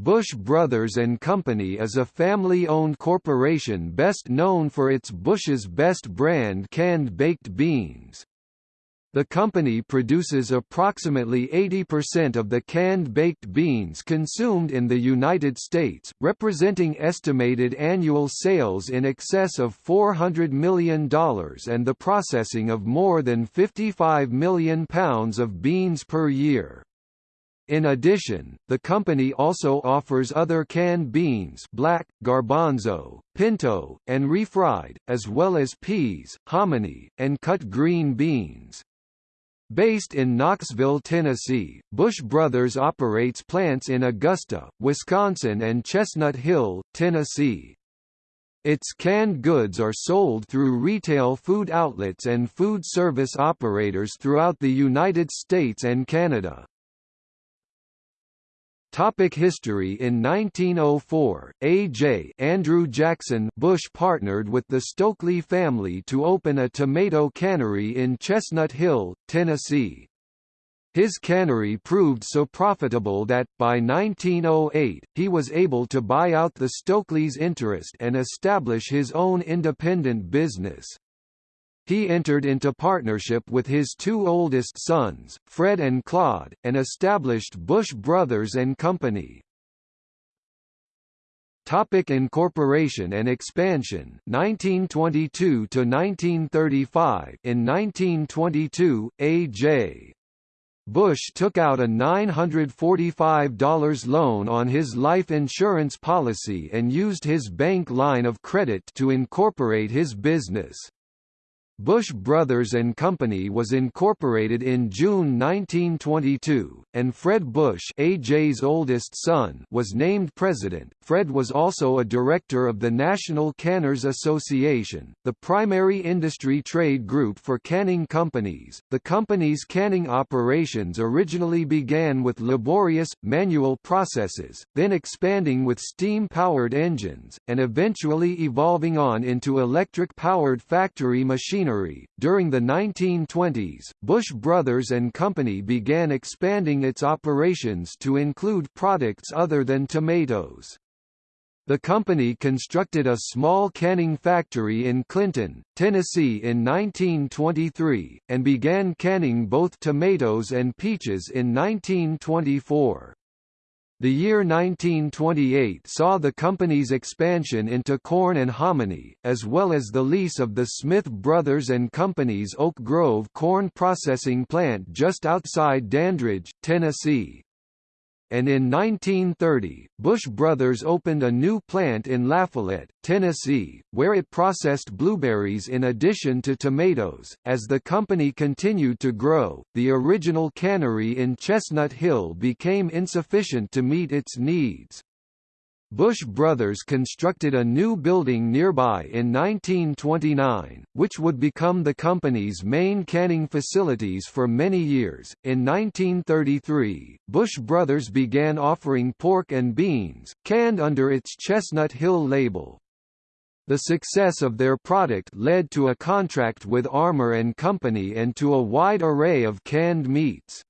Bush Brothers and Company is a family-owned corporation best known for its Bush's Best brand canned baked beans. The company produces approximately 80% of the canned baked beans consumed in the United States, representing estimated annual sales in excess of $400 million and the processing of more than 55 million pounds of beans per year. In addition, the company also offers other canned beans black, garbanzo, pinto, and refried, as well as peas, hominy, and cut green beans. Based in Knoxville, Tennessee, Bush Brothers operates plants in Augusta, Wisconsin and Chestnut Hill, Tennessee. Its canned goods are sold through retail food outlets and food service operators throughout the United States and Canada. Topic history In 1904, A.J. Andrew Jackson Bush partnered with the Stokely family to open a tomato cannery in Chestnut Hill, Tennessee. His cannery proved so profitable that, by 1908, he was able to buy out the Stokely's interest and establish his own independent business. He entered into partnership with his two oldest sons, Fred and Claude, and established Bush Brothers and Company. Topic incorporation and expansion 1922 to 1935 In 1922, A.J. Bush took out a $945 loan on his life insurance policy and used his bank line of credit to incorporate his business. Bush Brothers and Company was incorporated in June 1922, and Fred Bush AJ's oldest son was named president. Fred was also a director of the National Canners Association, the primary industry trade group for canning companies. The company's canning operations originally began with laborious, manual processes, then expanding with steam-powered engines, and eventually evolving on into electric-powered factory machinery machinery. During the 1920s, Bush Brothers and Company began expanding its operations to include products other than tomatoes. The company constructed a small canning factory in Clinton, Tennessee in 1923, and began canning both tomatoes and peaches in 1924. The year 1928 saw the company's expansion into corn and hominy, as well as the lease of the Smith Brothers and Company's Oak Grove corn processing plant just outside Dandridge, Tennessee and in 1930, Bush Brothers opened a new plant in Lafayette, Tennessee, where it processed blueberries in addition to tomatoes. As the company continued to grow, the original cannery in Chestnut Hill became insufficient to meet its needs. Bush Brothers constructed a new building nearby in 1929, which would become the company's main canning facilities for many years. In 1933, Bush Brothers began offering pork and beans, canned under its Chestnut Hill label. The success of their product led to a contract with Armour and Company and to a wide array of canned meats.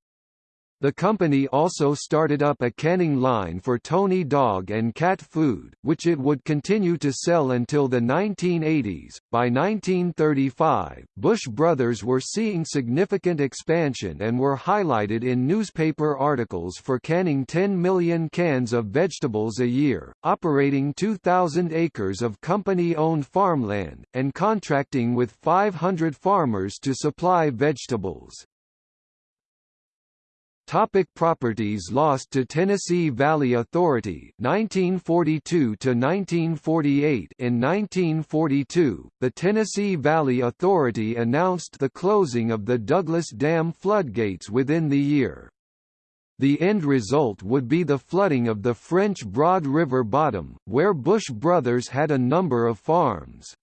The company also started up a canning line for Tony dog and cat food, which it would continue to sell until the 1980s. By 1935, Bush Brothers were seeing significant expansion and were highlighted in newspaper articles for canning 10 million cans of vegetables a year, operating 2,000 acres of company-owned farmland, and contracting with 500 farmers to supply vegetables. Topic properties lost to Tennessee Valley Authority 1942 to 1948 In 1942, the Tennessee Valley Authority announced the closing of the Douglas Dam floodgates within the year. The end result would be the flooding of the French Broad River bottom, where Bush Brothers had a number of farms.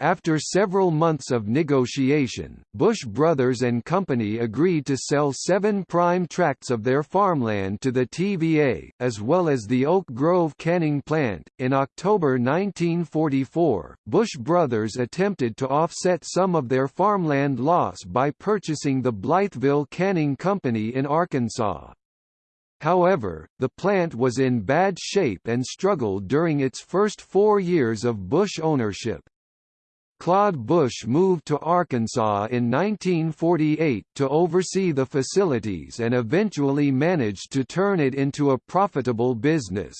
After several months of negotiation, Bush Brothers and Company agreed to sell seven prime tracts of their farmland to the TVA, as well as the Oak Grove canning plant. In October 1944, Bush Brothers attempted to offset some of their farmland loss by purchasing the Blytheville Canning Company in Arkansas. However, the plant was in bad shape and struggled during its first four years of Bush ownership. Claude Bush moved to Arkansas in 1948 to oversee the facilities and eventually managed to turn it into a profitable business.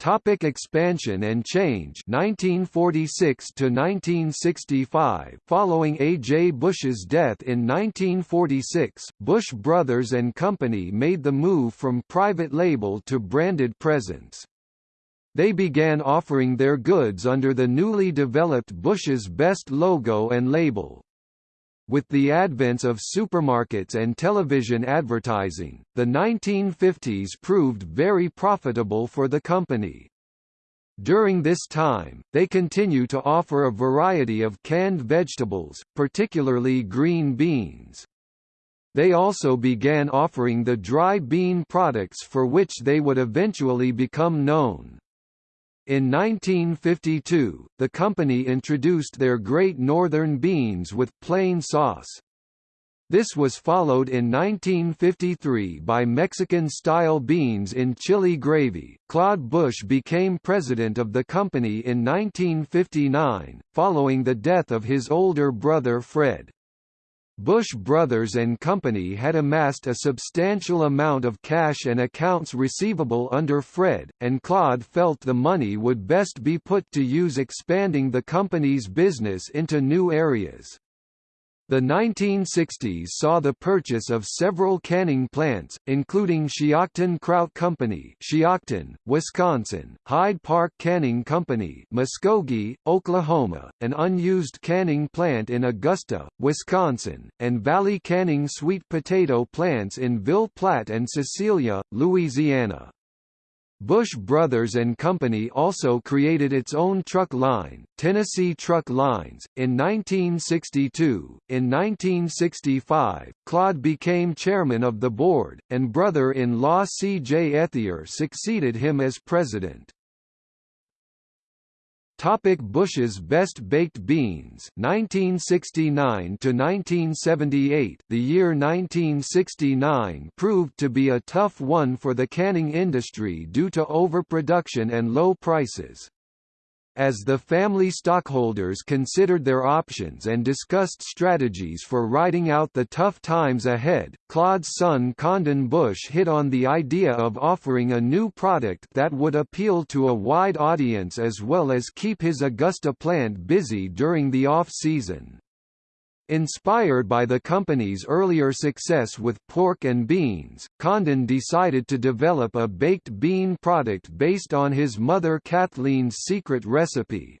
Topic expansion and change 1946 to 1965 Following A. J. Bush's death in 1946, Bush Brothers and Company made the move from private label to branded presence. They began offering their goods under the newly developed Bush's Best logo and label. With the advent of supermarkets and television advertising, the 1950s proved very profitable for the company. During this time, they continue to offer a variety of canned vegetables, particularly green beans. They also began offering the dry bean products for which they would eventually become known. In 1952, the company introduced their Great Northern beans with plain sauce. This was followed in 1953 by Mexican-style beans in chili gravy. Claude Bush became president of the company in 1959, following the death of his older brother Fred. Bush Brothers and Company had amassed a substantial amount of cash and accounts receivable under Fred, and Claude felt the money would best be put to use expanding the company's business into new areas. The 1960s saw the purchase of several canning plants, including Shiocton Kraut Company Shiocton, Wisconsin, Hyde Park Canning Company Muskogee, Oklahoma, an unused canning plant in Augusta, Wisconsin, and Valley Canning sweet potato plants in Ville Platte and Cecilia, Louisiana. Bush Brothers and Company also created its own truck line, Tennessee Truck Lines, in 1962. In 1965, Claude became chairman of the board, and brother-in-law C. J. Ethier succeeded him as president. Topic Bush's Best Baked Beans 1969 to 1978 The year 1969 proved to be a tough one for the canning industry due to overproduction and low prices. As the family stockholders considered their options and discussed strategies for riding out the tough times ahead, Claude's son Condon Bush hit on the idea of offering a new product that would appeal to a wide audience as well as keep his Augusta plant busy during the off-season. Inspired by the company's earlier success with pork and beans, Condon decided to develop a baked bean product based on his mother Kathleen's secret recipe.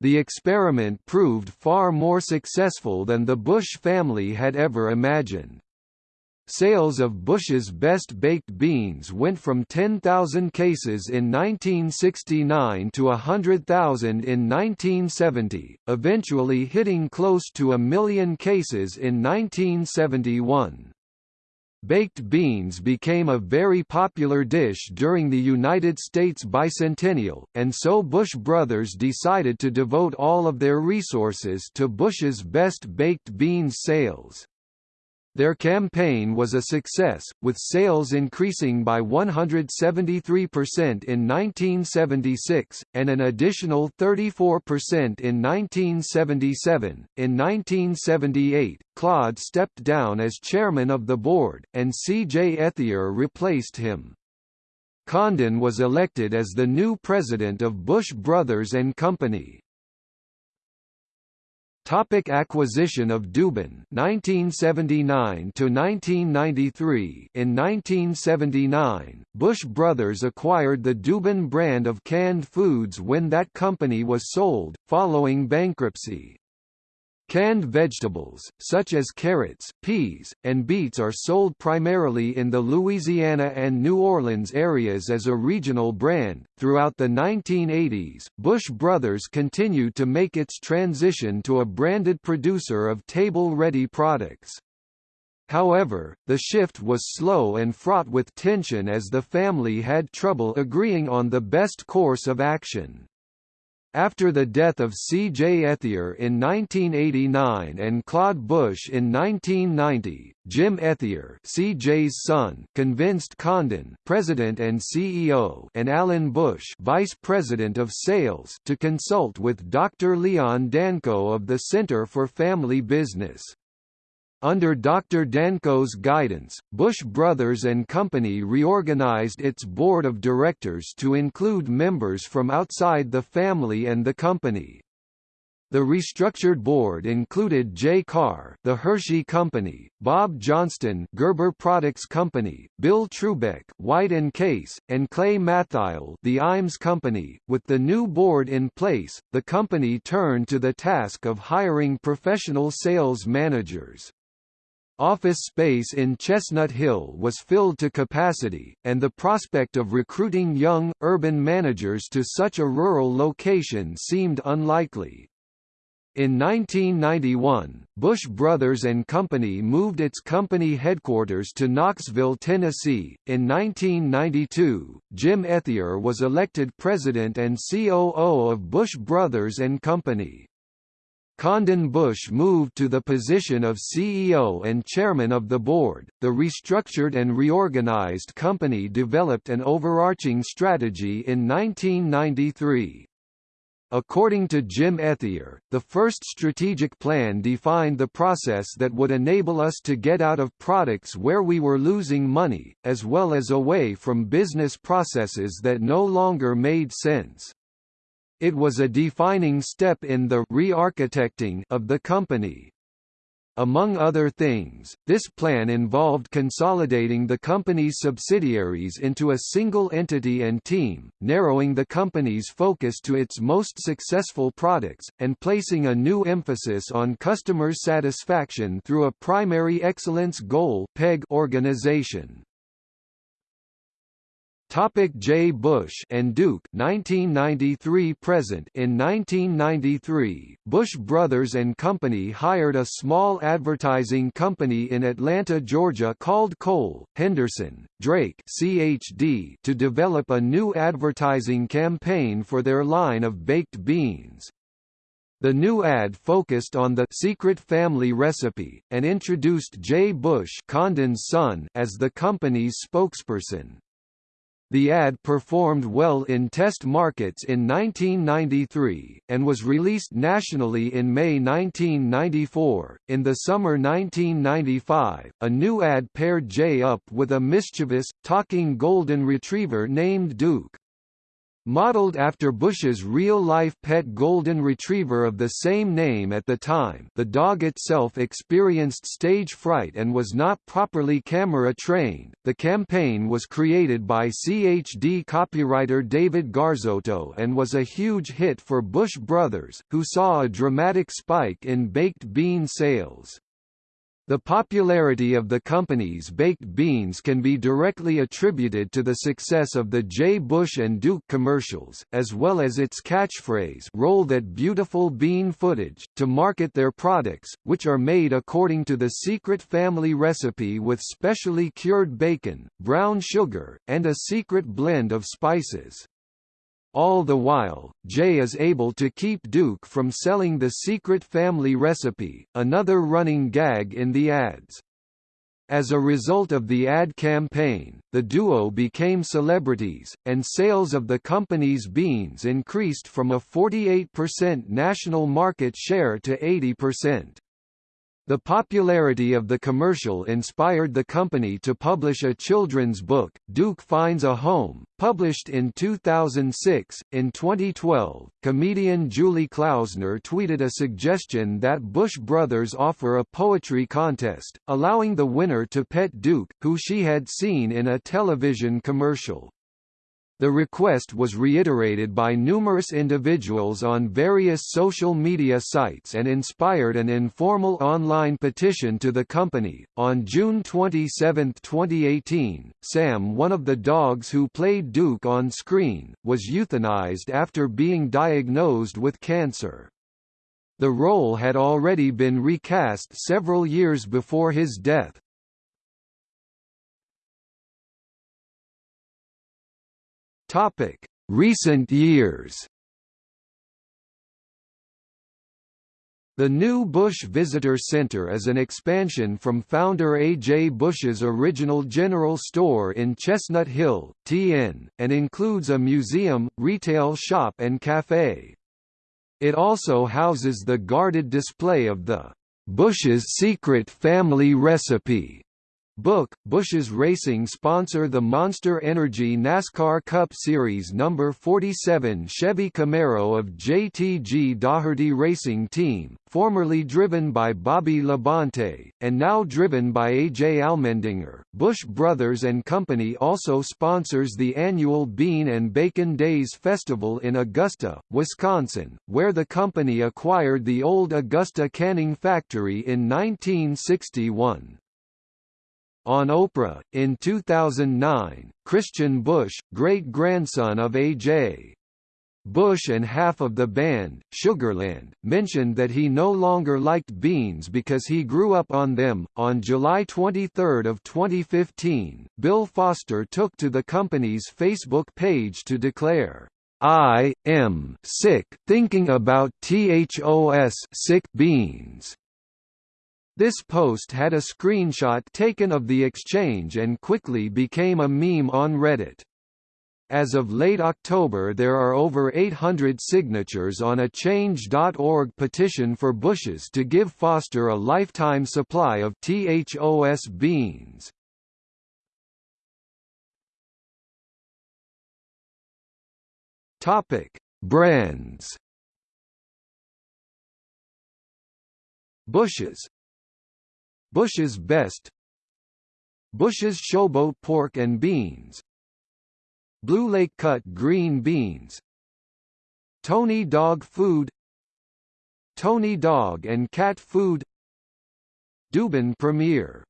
The experiment proved far more successful than the Bush family had ever imagined. Sales of Bush's Best Baked Beans went from 10,000 cases in 1969 to 100,000 in 1970, eventually hitting close to a million cases in 1971. Baked beans became a very popular dish during the United States bicentennial, and so Bush Brothers decided to devote all of their resources to Bush's Best Baked Beans sales. Their campaign was a success, with sales increasing by 173% in 1976, and an additional 34% in 1977. In 1978, Claude stepped down as chairman of the board, and C. J. Ethier replaced him. Condon was elected as the new president of Bush Brothers and Company. Topic acquisition of Dubin 1979 to 1993 In 1979 Bush Brothers acquired the Dubin brand of canned foods when that company was sold following bankruptcy Canned vegetables, such as carrots, peas, and beets are sold primarily in the Louisiana and New Orleans areas as a regional brand. Throughout the 1980s, Bush Brothers continued to make its transition to a branded producer of table-ready products. However, the shift was slow and fraught with tension as the family had trouble agreeing on the best course of action. After the death of C. J. Ethier in 1989 and Claude Bush in 1990, Jim Ethier CJ's son convinced Condon president and CEO and Alan Bush vice president of sales to consult with Dr. Leon Danco of the Center for Family Business. Under Dr. Danco's guidance, Bush Brothers and Company reorganized its board of directors to include members from outside the family and the company. The restructured board included Jay Carr, the Hershey Company, Bob Johnston, Gerber Products Company, Bill Trubeck, White and Case, and Clay Mathile, the Iams Company. With the new board in place, the company turned to the task of hiring professional sales managers. Office space in Chestnut Hill was filled to capacity, and the prospect of recruiting young, urban managers to such a rural location seemed unlikely. In 1991, Bush Brothers and Company moved its company headquarters to Knoxville, Tennessee. In 1992, Jim Ethier was elected president and COO of Bush Brothers and Company. Condon Bush moved to the position of CEO and chairman of the board. The restructured and reorganized company developed an overarching strategy in 1993. According to Jim Ethier, the first strategic plan defined the process that would enable us to get out of products where we were losing money, as well as away from business processes that no longer made sense. It was a defining step in the re-architecting of the company. Among other things, this plan involved consolidating the company's subsidiaries into a single entity and team, narrowing the company's focus to its most successful products, and placing a new emphasis on customer satisfaction through a primary excellence goal organization. Topic Jay Bush and Duke 1993 present In 1993, Bush Brothers and Company hired a small advertising company in Atlanta, Georgia called Cole, Henderson, Drake CHD to develop a new advertising campaign for their line of baked beans. The new ad focused on the secret family recipe, and introduced Jay Bush Condon's son as the company's spokesperson. The ad performed well in test markets in 1993, and was released nationally in May 1994. In the summer 1995, a new ad paired Jay up with a mischievous, talking golden retriever named Duke. Modeled after Bush's real-life pet golden retriever of the same name at the time the dog itself experienced stage fright and was not properly camera-trained. The campaign was created by CHD copywriter David Garzotto and was a huge hit for Bush Brothers, who saw a dramatic spike in baked bean sales. The popularity of the company's baked beans can be directly attributed to the success of the Jay Bush and Duke commercials, as well as its catchphrase roll that beautiful bean footage, to market their products, which are made according to the secret family recipe with specially cured bacon, brown sugar, and a secret blend of spices. All the while, Jay is able to keep Duke from selling the secret family recipe, another running gag in the ads. As a result of the ad campaign, the duo became celebrities, and sales of the company's beans increased from a 48% national market share to 80%. The popularity of the commercial inspired the company to publish a children's book, Duke Finds a Home, published in 2006. In 2012, comedian Julie Klausner tweeted a suggestion that Bush Brothers offer a poetry contest, allowing the winner to pet Duke, who she had seen in a television commercial. The request was reiterated by numerous individuals on various social media sites and inspired an informal online petition to the company. On June 27, 2018, Sam, one of the dogs who played Duke on screen, was euthanized after being diagnosed with cancer. The role had already been recast several years before his death. Topic: Recent years. The new Bush Visitor Center is an expansion from founder A. J. Bush's original general store in Chestnut Hill, TN, and includes a museum, retail shop and café. It also houses the guarded display of the Bush's Secret Family Recipe Book, Bush's Racing sponsor the Monster Energy NASCAR Cup Series number 47 Chevy Camaro of JTG Daugherty Racing Team, formerly driven by Bobby Labonte, and now driven by A.J. Allmendinger. Bush Brothers and Company also sponsors the annual Bean and Bacon Days Festival in Augusta, Wisconsin, where the company acquired the old Augusta Canning Factory in 1961. On Oprah, in 2009, Christian Bush, great-grandson of A.J. Bush and half of the band, Sugarland, mentioned that he no longer liked beans because he grew up on them. On July 23 of 2015, Bill Foster took to the company's Facebook page to declare, I am sick thinking about THOS sick beans. This post had a screenshot taken of the exchange and quickly became a meme on Reddit. As of late October there are over 800 signatures on a Change.org petition for Bushes to give Foster a lifetime supply of THOS beans. Brands. Bushes Bush's Best. Bush's Showboat Pork and Beans. Blue Lake Cut Green Beans. Tony Dog Food. Tony Dog and Cat Food. Dubin Premier.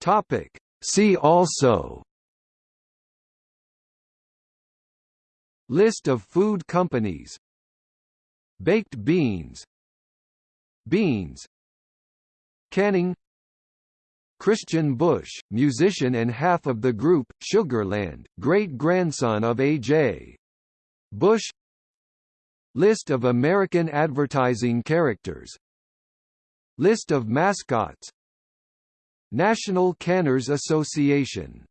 Topic. See also. List of food companies Baked beans Beans Canning Christian Bush, musician and half of the group, Sugarland, great-grandson of A.J. Bush. List of American advertising characters. List of mascots. National Canners Association